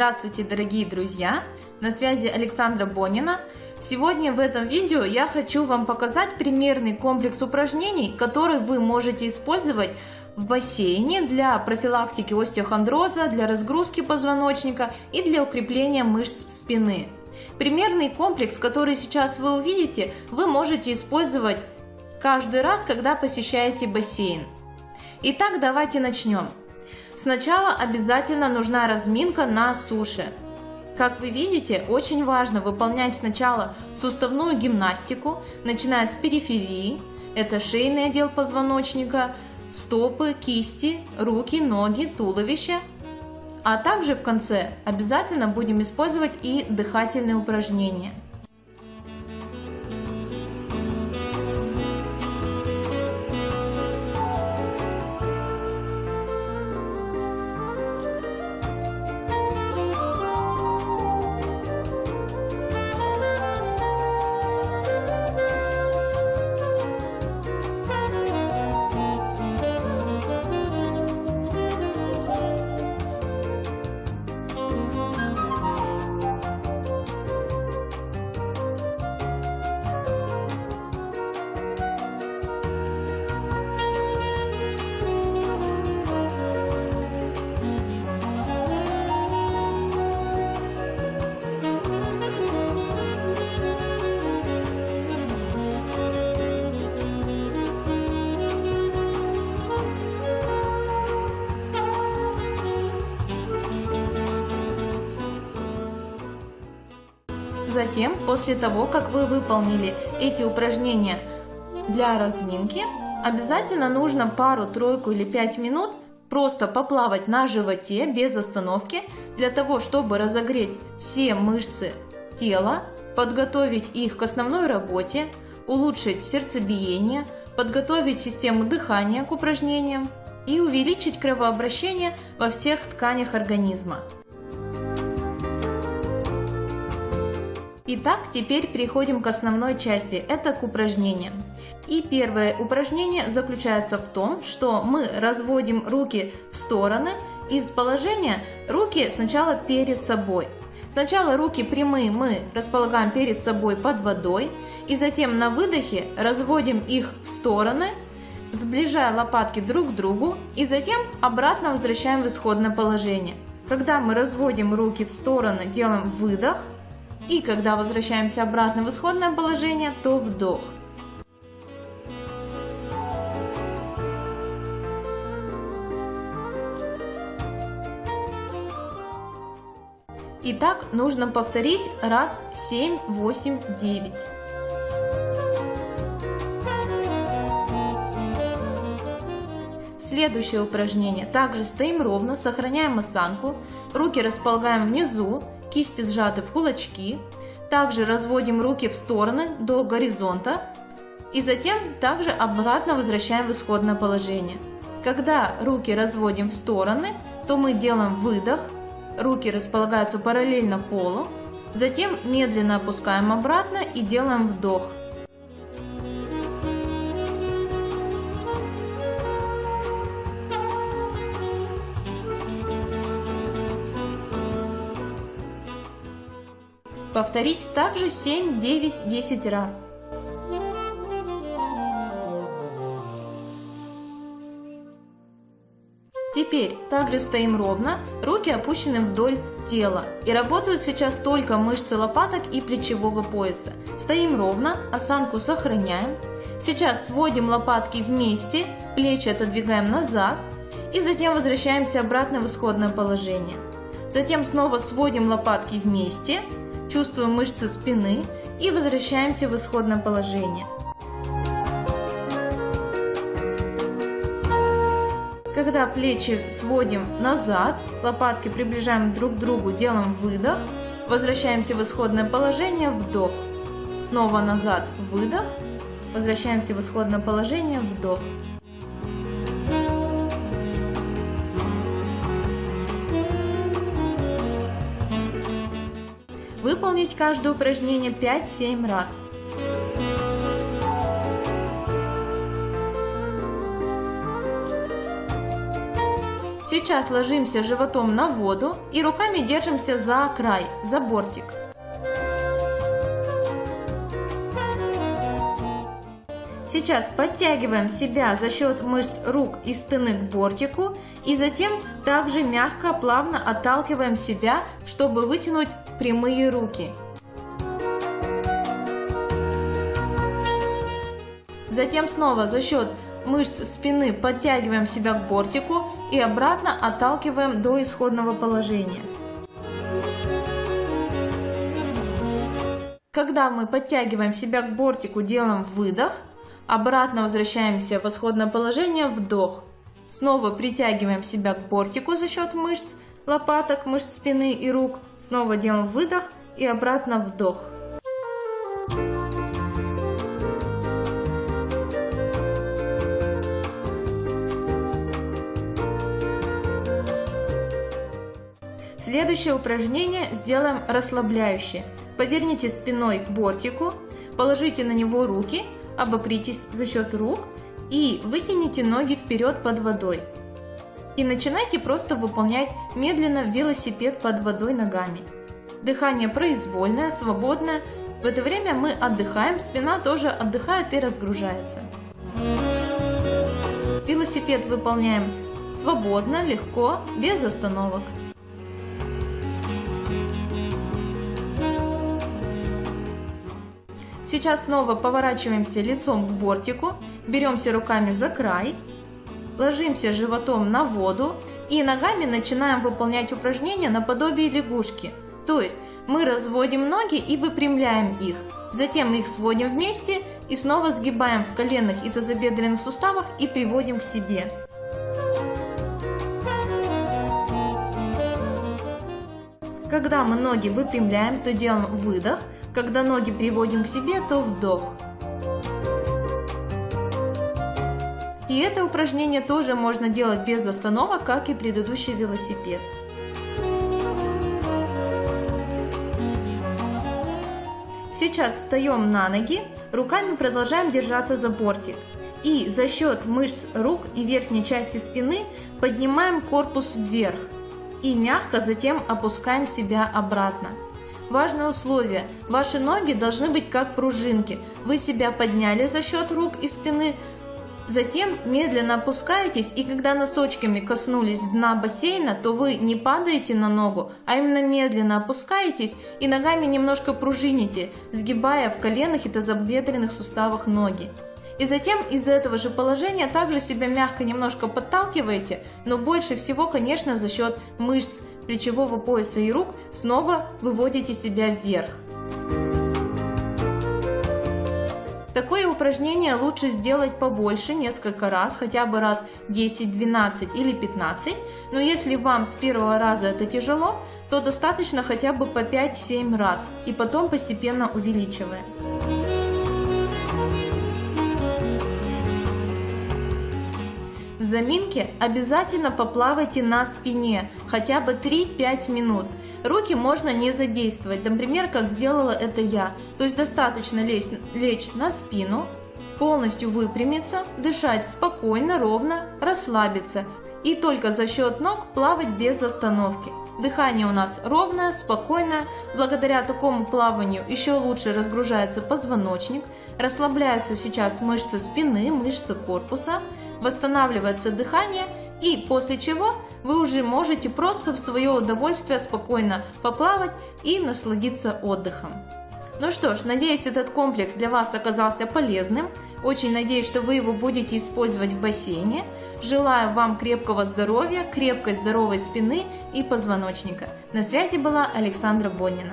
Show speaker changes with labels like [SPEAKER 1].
[SPEAKER 1] Здравствуйте, дорогие друзья! На связи Александра Бонина. Сегодня в этом видео я хочу вам показать примерный комплекс упражнений, который вы можете использовать в бассейне для профилактики остеохондроза, для разгрузки позвоночника и для укрепления мышц спины. Примерный комплекс, который сейчас вы увидите, вы можете использовать каждый раз, когда посещаете бассейн. Итак, давайте начнем. Сначала обязательно нужна разминка на суше. Как вы видите, очень важно выполнять сначала суставную гимнастику, начиная с периферии, это шейный отдел позвоночника, стопы, кисти, руки, ноги, туловище. А также в конце обязательно будем использовать и дыхательные упражнения. Затем, после того, как вы выполнили эти упражнения для разминки, обязательно нужно пару, тройку или пять минут просто поплавать на животе без остановки, для того, чтобы разогреть все мышцы тела, подготовить их к основной работе, улучшить сердцебиение, подготовить систему дыхания к упражнениям и увеличить кровообращение во всех тканях организма. Итак, теперь переходим к основной части, это к упражнениям. И первое упражнение заключается в том, что мы разводим руки в стороны из положения руки сначала перед собой. Сначала руки прямые мы располагаем перед собой под водой, и затем на выдохе разводим их в стороны, сближая лопатки друг к другу, и затем обратно возвращаем в исходное положение. Когда мы разводим руки в стороны, делаем выдох – и когда возвращаемся обратно в исходное положение, то вдох. Итак, нужно повторить раз 7, 8, 9. Следующее упражнение. Также стоим ровно, сохраняем осанку, руки располагаем внизу кисти сжаты в кулачки. Также разводим руки в стороны до горизонта и затем также обратно возвращаем в исходное положение. Когда руки разводим в стороны, то мы делаем выдох, руки располагаются параллельно полу, затем медленно опускаем обратно и делаем вдох. Повторить также 7, 9, 10 раз. Теперь также стоим ровно, руки опущены вдоль тела. И работают сейчас только мышцы лопаток и плечевого пояса. Стоим ровно, осанку сохраняем. Сейчас сводим лопатки вместе, плечи отодвигаем назад. И затем возвращаемся обратно в исходное положение. Затем снова сводим лопатки вместе, чувствуем мышцы спины и возвращаемся в исходное положение. Когда плечи сводим назад, лопатки приближаем друг к другу, делаем выдох, возвращаемся в исходное положение, вдох. Снова назад, выдох, возвращаемся в исходное положение, вдох. Выполнить каждое упражнение 5-7 раз. Сейчас ложимся животом на воду и руками держимся за край, за бортик. Сейчас подтягиваем себя за счет мышц рук и спины к бортику и затем также мягко, плавно отталкиваем себя, чтобы вытянуть прямые руки. Затем снова за счет мышц спины подтягиваем себя к бортику и обратно отталкиваем до исходного положения. Когда мы подтягиваем себя к бортику, делаем выдох – Обратно возвращаемся в исходное положение, вдох. Снова притягиваем себя к бортику за счет мышц лопаток, мышц спины и рук. Снова делаем выдох и обратно вдох. Следующее упражнение сделаем расслабляющее. Поверните спиной к бортику, положите на него руки обопритесь за счет рук и вытяните ноги вперед под водой. И начинайте просто выполнять медленно велосипед под водой ногами. Дыхание произвольное, свободное. В это время мы отдыхаем, спина тоже отдыхает и разгружается. Велосипед выполняем свободно, легко, без остановок. Сейчас снова поворачиваемся лицом к бортику, беремся руками за край, ложимся животом на воду и ногами начинаем выполнять упражнения наподобие лягушки. То есть мы разводим ноги и выпрямляем их. Затем их сводим вместе и снова сгибаем в коленных и тазобедренных суставах и приводим к себе. Когда мы ноги выпрямляем, то делаем выдох – когда ноги приводим к себе, то вдох. И это упражнение тоже можно делать без остановок, как и предыдущий велосипед. Сейчас встаем на ноги, руками продолжаем держаться за бортик. И за счет мышц рук и верхней части спины поднимаем корпус вверх. И мягко затем опускаем себя обратно. Важное условие. Ваши ноги должны быть как пружинки. Вы себя подняли за счет рук и спины, Затем медленно опускаетесь, и когда носочками коснулись дна бассейна, то вы не падаете на ногу, а именно медленно опускаетесь и ногами немножко пружините, сгибая в коленах и тазобедренных суставах ноги. И затем из этого же положения также себя мягко немножко подталкиваете, но больше всего, конечно, за счет мышц плечевого пояса и рук снова выводите себя вверх. Такое упражнение лучше сделать побольше, несколько раз, хотя бы раз 10, 12 или 15, но если вам с первого раза это тяжело, то достаточно хотя бы по 5-7 раз и потом постепенно увеличивая. Заминке обязательно поплавайте на спине хотя бы 3-5 минут. Руки можно не задействовать, например, как сделала это я. То есть достаточно лечь, лечь на спину, полностью выпрямиться, дышать спокойно, ровно, расслабиться и только за счет ног плавать без остановки. Дыхание у нас ровное, спокойное. Благодаря такому плаванию еще лучше разгружается позвоночник, расслабляются сейчас мышцы спины, мышцы корпуса восстанавливается дыхание и после чего вы уже можете просто в свое удовольствие спокойно поплавать и насладиться отдыхом. Ну что ж, надеюсь этот комплекс для вас оказался полезным. Очень надеюсь, что вы его будете использовать в бассейне. Желаю вам крепкого здоровья, крепкой здоровой спины и позвоночника. На связи была Александра Бонина.